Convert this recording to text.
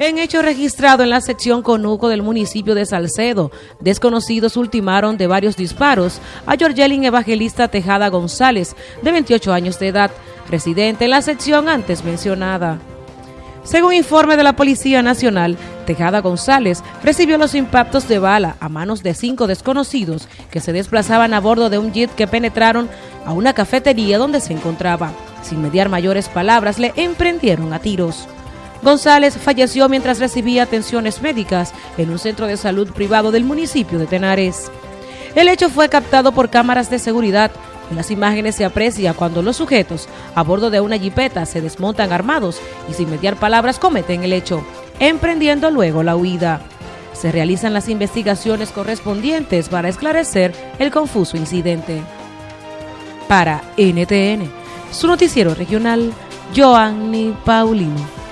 En hecho registrado en la sección Conuco del municipio de Salcedo, desconocidos ultimaron de varios disparos a Georgelin Evangelista Tejada González, de 28 años de edad, residente en la sección antes mencionada. Según informe de la Policía Nacional, Tejada González recibió los impactos de bala a manos de cinco desconocidos que se desplazaban a bordo de un jet que penetraron a una cafetería donde se encontraba. Sin mediar mayores palabras, le emprendieron a tiros. González falleció mientras recibía atenciones médicas en un centro de salud privado del municipio de Tenares. El hecho fue captado por cámaras de seguridad. En las imágenes se aprecia cuando los sujetos a bordo de una jipeta se desmontan armados y sin mediar palabras cometen el hecho, emprendiendo luego la huida. Se realizan las investigaciones correspondientes para esclarecer el confuso incidente. Para NTN, su noticiero regional, Joanny Paulino.